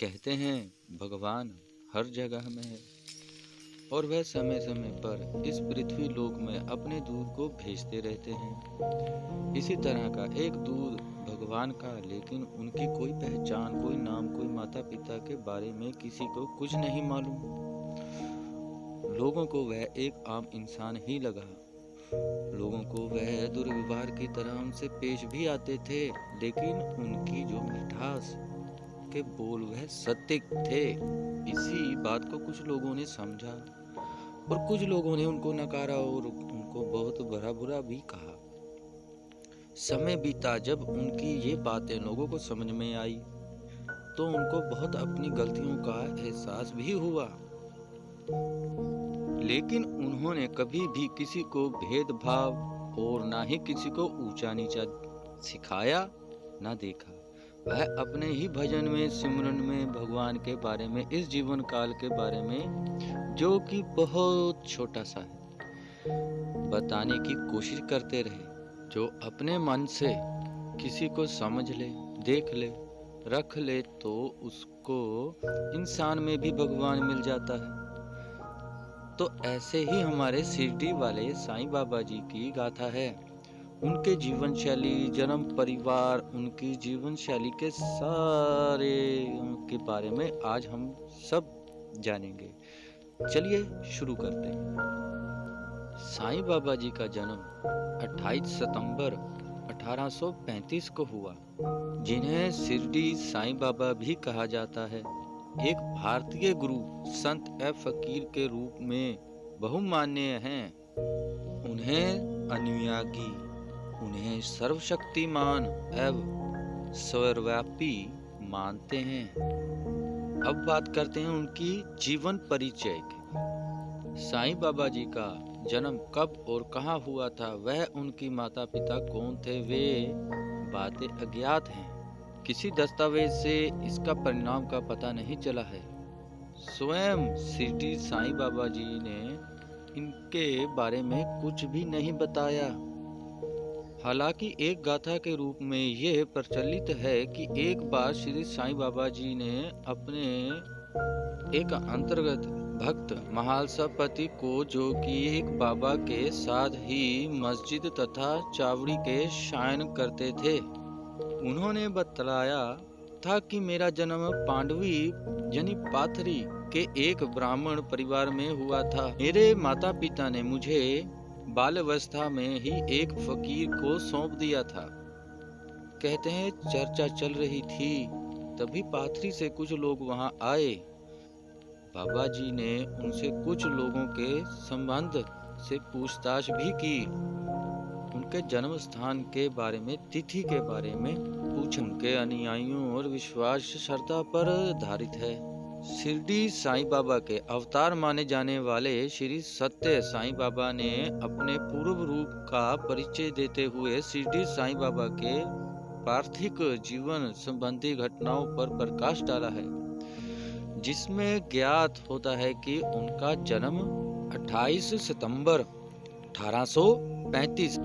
कहते हैं, भगवान हर जगह में है। और वह समय समय पर इस पृथ्वी लोक में अपने दूध को भेजते रहते हैं। इसी तरह का एक दूध भगवान का, लेकिन उनकी कोई पहचान, कोई नाम, कोई माता पिता के बारे में किसी को कुछ नहीं मालूम। लोगों को वह एक आम इंसान ही लगा। लोगों को वह दुर्व्यवहार की तरह उनसे पेश भी आते थे, लेकिन उनकी जो मिठास के बोल वह सत्य थे। इसी बात को कुछ लोगों ने समझा और कुछ लोगों ने उनको नकारा और उनको बहुत बुरा बुरा भी कहा। समय बीता जब उनकी ये बातें लोगों को समझ में आई तो उनको बहुत अपनी गलतियों का एहसास भी हुआ। लेकिन उन्होंने कभी भी किसी को भेदभाव और ना ही किसी को ऊँचा नीचा सिखाया, ना देखा। वह अपने ही भजन में, सिमरन में, भगवान के बारे में, इस जीवन काल के बारे में, जो कि बहुत छोटा सा है। बताने की कोशिश करते रहे, जो अपने मन से किसी को समझ ले, देख ले, रख ले तो उसको इंसान में भी भगवान मिल जाता है। तो ऐसे ही हमारे शिरडी वाले साईं बाबा जी की गाथा है। उनके जीवन शैली जन्म, परिवार, उनकी जीवन शैली के सारे के बारे में आज हम सब जानेंगे। चलिए शुरू करते हैं। साईं बाबा जी का जन्म 28 सितंबर 1835 को हुआ, जिन्हें शिरडी साईं बाबा भी कहा जाता है। एक भारतीय गुरु संत ए फकीर के रूप में बहुमान्य हैं। उन्हें अनुयागी उन्हें सर्वशक्तिमान एवं सर्वव्यापी मानते हैं। अब बात करते हैं उनकी जीवन परिचय की। साईं बाबा जी का जन्म कब और कहाँ हुआ था, वह उनकी माता पिता कौन थे, वे बातें अज्ञात हैं। किसी दस्तावेज़ से इसका परिणाम का पता नहीं चला है। स्वयं सिटी साईं बाबा जी ने इनके बारे में कुछ भी नहीं बताया। हालाँकि एक गाथा के रूप में यह प्रचलित है कि एक बार श्री साईं बाबा जी ने अपने एक अंतर्गत भक्त महालसापति को, जो कि एक बाबा के साथ ही मस्जिद तथा चावड़ी के शायन करते थे, उन्होंने बतलाया था कि मेरा जन्म पांडवी यानी पाथरी के एक ब्राह्मण परिवार में हुआ था। मेरे माता पिता ने मुझे बाल अवस्था में ही एक फकीर को सौंप दिया था। कहते हैं, चर्चा चल रही थी, तभी पाथरी से कुछ लोग वहाँ आए। बाबा जी ने उनसे कुछ लोगों के संबंध से पूछताछ भी की। उनके जन्म स्थान के बारे में, तिथि के बारे में पूछ उनके अनुयायियों और विश्वास श्रद्धा पर आधारित है। शिरडी साईं बाबा के अवतार माने जाने वाले श्री सत्य साईं बाबा ने अपने पूर्व रूप का परिचय देते हुए शिरडी साईं बाबा के पार्थिक जीवन संबंधी घटनाओं पर प्रकाश डाला है, जिसमें ज्ञात होता है कि उनका जन्म 28 सितंबर 1835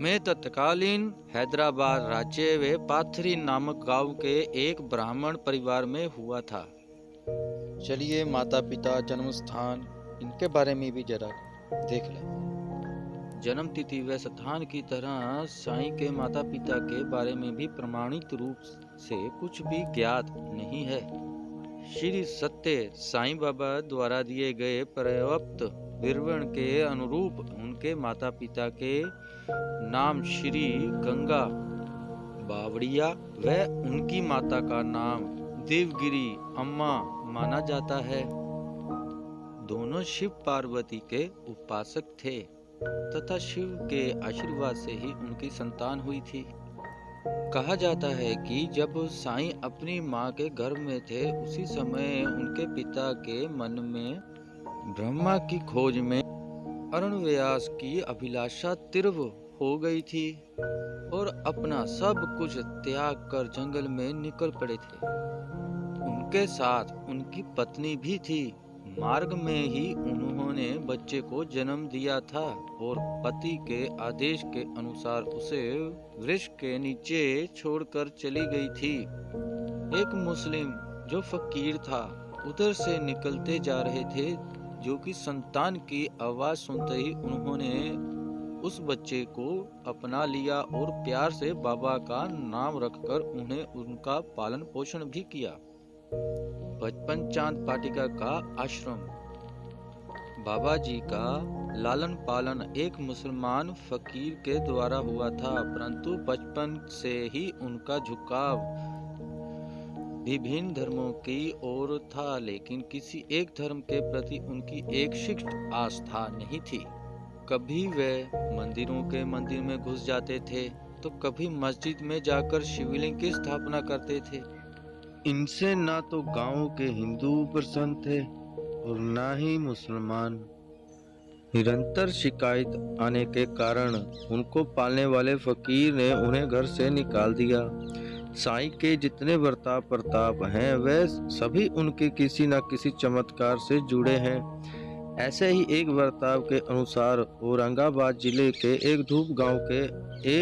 में तत्कालीन हैदराबाद राज्य व पाथरी नामक गाँव के एक ब्राह्मण परिवार में हुआ था। चलिए माता पिता जन्म स्थान इनके बारे में भी जरा देख लें। जन्म तिथि व स्थान की तरह साईं के माता पिता के बारे में भी प्रमाणित रूप से कुछ भी ज्ञात नहीं है। श्री सत्य साईं बाबा द्वारा दिए गए पर्याप्त विवरण के अनुरूप उनके माता पिता के नाम श्री गंगा बावड़िया व उनकी माता का नाम देवगिरी अम्मा माना जाता है। दोनों शिव पार्वती के उपासक थे, तथा शिव के आशीर्वाद से ही उनकी संतान हुई थी। कहा जाता है कि जब साईं अपनी माँ के घर में थे, उसी समय उनके पिता के मन में ब्रह्मा की खोज में अरुण व्यास की अभिलाषा तीव्र हो गई थी और अपना सब कुछ त्याग कर जंगल में निकल पड़े थे। उनके साथ उनकी पत्नी भी थी। मार्ग में ही उन्होंने बच्चे को जन्म दिया था और पति के आदेश के अनुसार उसे वृक्ष के नीचे छोड़कर चली गई थी। एक मुस्लिम जो फकीर था, उधर से निकलते जा रहे थे, जो कि संतान की आवाज़ सुनते ही उन्होंने उस बच्चे को अपना लिया और प्यार से बाबा का नाम रखकर उन्हें उनका पालन पोषण भी किया। बचपन चाँद पाटिका का आश्रम। बाबा जी का लालन पालन एक मुसलमान फकीर के द्वारा हुआ था, परंतु बचपन से ही उनका झुकाव विभिन्न धर्मों की ओर था, लेकिन किसी एक धर्म के प्रति उनकी एक शिष्ट आस्था नहीं थी। कभी वे मंदिरों के मंदिर में घुस जाते थे तो कभी मस्जिद में जाकर शिवलिंग की स्थापना करते थे। इनसे ना तो गाँव के हिंदू प्रसन्न थे और ना ही मुसलमान। निरंतर शिकायत आने के कारण उनको पालने वाले फकीर ने उन्हें घर से निकाल दिया। साई के जितने बर्ताव प्रताप हैं, वे सभी उनके किसी न किसी चमत्कार से जुड़े हैं। ऐसे ही एक बर्ताव के अनुसार औरंगाबाद ज़िले के एक धूप गाँव के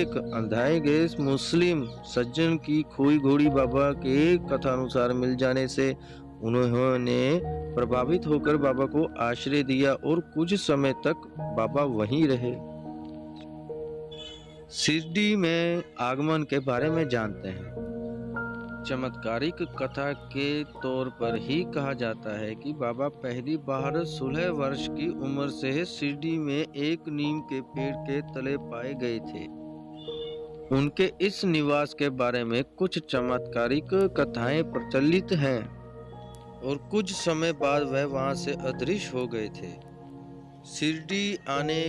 एक अंधाए गए मुस्लिम सज्जन की खोई घोड़ी बाबा के कथा अनुसार मिल जाने से उन्होंने प्रभावित होकर बाबा को आश्रय दिया और कुछ समय तक बाबा वहीं रहे। शिरडी में आगमन के बारे में जानते हैं। चमत्कारिक कथा के तौर पर ही कहा जाता है कि बाबा पहली बार सोलह वर्ष की उम्र से शिरडी में एक नीम के पेड़ के तले पाए गए थे। उनके इस निवास के बारे में कुछ चमत्कारिक कथाएँ प्रचलित हैं और कुछ समय बाद वह वहाँ से अदृश्य हो गए थे। शिरडी आने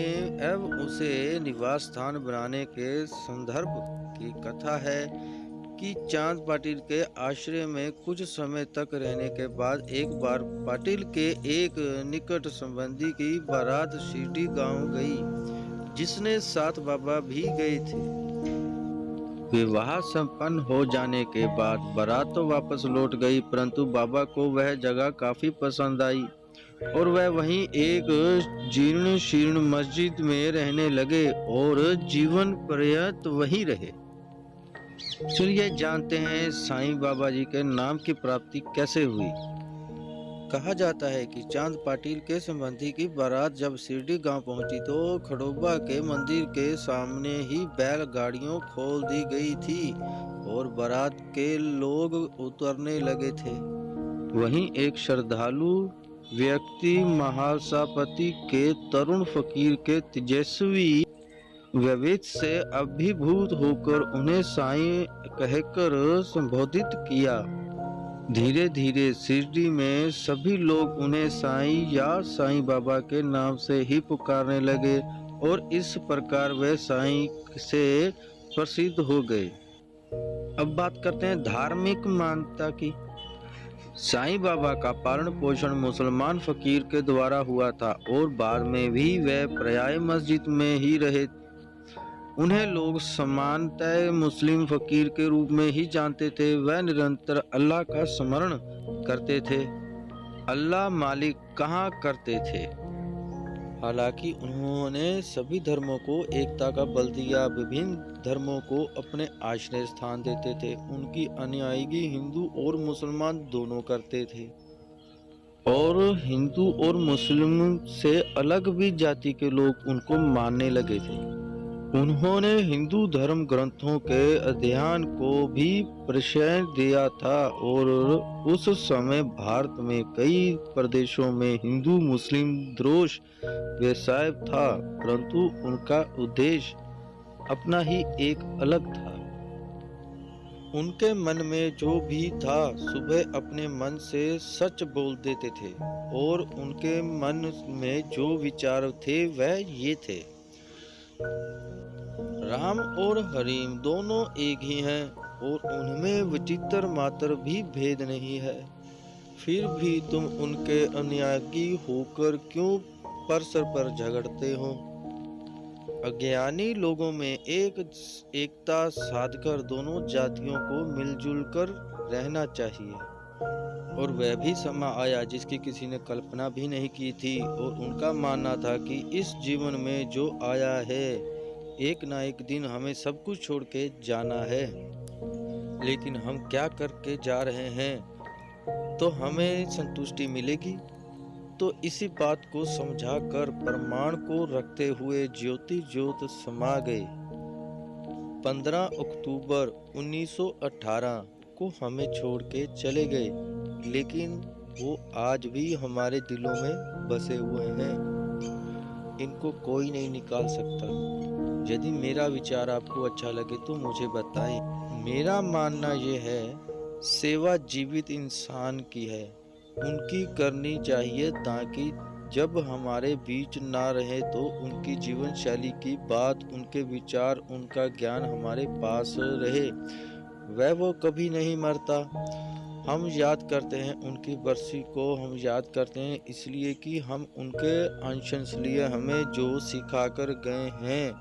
एवं उसे निवास स्थान बनाने के संदर्भ की कथा है कि चाँद पाटिल के आश्रय में कुछ समय तक रहने के बाद एक बार पाटिल के एक निकट संबंधी की बारात शिरडी गाँव गई, जिसने साथ बाबा भी गए थे। विवाह संपन्न हो जाने के बाद बारात तो वापस लौट गई, परंतु बाबा को वह जगह काफ़ी पसंद आई और वह वहीं एक जीर्ण शीर्ण मस्जिद में रहने लगे और जीवन पर्यंत वहीं रहे। चलिए जानते हैं साईं बाबा जी के नाम की प्राप्ति कैसे हुई? कहा जाता है कि चाँद पाटिल के संबंधी की बारात जब शिरडी गाँव पहुँची तो खड़ोबा के मंदिर के सामने ही बैल गाड़ियों खोल दी गई थी और बारात के लोग उतरने लगे थे। वहीं एक श्रद्धालु व्यक्ति महासापति के तरुण फकीर के तेजस्वी व्यवित से अभिभूत होकर उन्हें साई कहकर संबोधित किया। धीरे धीरे शिरडी में सभी लोग उन्हें साईं या साईं बाबा के नाम से ही पुकारने लगे और इस प्रकार वे साईं से प्रसिद्ध हो गए। अब बात करते हैं धार्मिक मान्यता की। साईं बाबा का पालन पोषण मुसलमान फकीर के द्वारा हुआ था और बाद में भी वे पर्याय मस्जिद में ही रहे उन्हें लोग समानतः मुस्लिम फकीर के रूप में ही जानते थे। वह निरंतर अल्लाह का स्मरण करते थे। अल्लाह मालिक कहाँ करते थे? हालाँकि उन्होंने सभी धर्मों को एकता का बल दिया, विभिन्न धर्मों को अपने आश्रय स्थान देते थे। उनकी अनुयायी हिंदू और मुसलमान दोनों करते थे। और हिंदू और मुस्लिम से अलग भी जाति के लोग उनको मानने लगे थे। उन्होंने हिंदू धर्म ग्रंथों के अध्ययन को भी प्रशय दिया था और उस समय भारत में कई प्रदेशों में हिंदू मुस्लिम द्रोष व्यवसाय था, परंतु उनका उद्देश्य अपना ही एक अलग था। उनके मन में जो भी था, सुबह अपने मन से सच बोल देते थे और उनके मन में जो विचार थे, वह ये थे। राम और हरीम दोनों एक ही हैं और उनमें विचित्र मात्र भी भेद नहीं है। फिर भी तुम उनके अनुयायी होकर क्यों परसर पर झगड़ते हो? अज्ञानी लोगों में एक, एकता साधकर दोनों जातियों को मिलजुल कर रहना चाहिए। और वह भी समा आया जिसकी किसी ने कल्पना भी नहीं की थी और उनका मानना था कि इस जीवन में जो आया है, एक ना एक दिन हमें सब कुछ छोड़ के जाना है। लेकिन हम क्या करके जा रहे हैं? तो हमें संतुष्टि मिलेगी। तो इसी बात को समझाकर प्रमाण को रखते हुए ज्योति ज्योत समा गए। 15 अक्टूबर 1918 को हमें छोड़ के चले गए, लेकिन वो आज भी हमारे दिलों में बसे हुए हैं। इनको कोई नहीं निकाल सकता। यदि मेरा विचार आपको अच्छा लगे तो मुझे बताएँ। मेरा मानना ये है, सेवा जीवित इंसान की है। उनकी करनी चाहिए ताकि जब हमारे बीच ना रहे तो उनकी जीवन शैली की बात, उनके विचार, उनका ज्ञान हमारे पास रहे। वह वो कभी नहीं मरता। हम याद करते हैं उनकी बरसी को, हम याद करते हैं इसलिए कि हम उनके अंश लिए हमें जो सिखा कर गए हैं,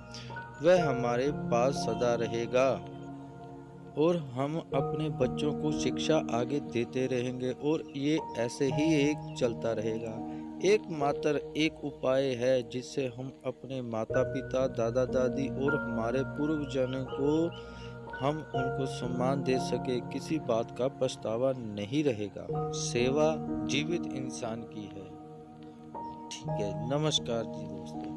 वह हमारे पास सदा रहेगा। और हम अपने बच्चों को शिक्षा आगे देते रहेंगे और ये ऐसे ही एक चलता रहेगा। एकमात्र एक उपाय है जिससे हम अपने माता पिता दादा दादी और हमारे पूर्वजनों को हम उनको सम्मान दे सके, किसी बात का पछतावा नहीं रहेगा। सेवा जीवित इंसान की है। ठीक है, नमस्कार जी दोस्तों।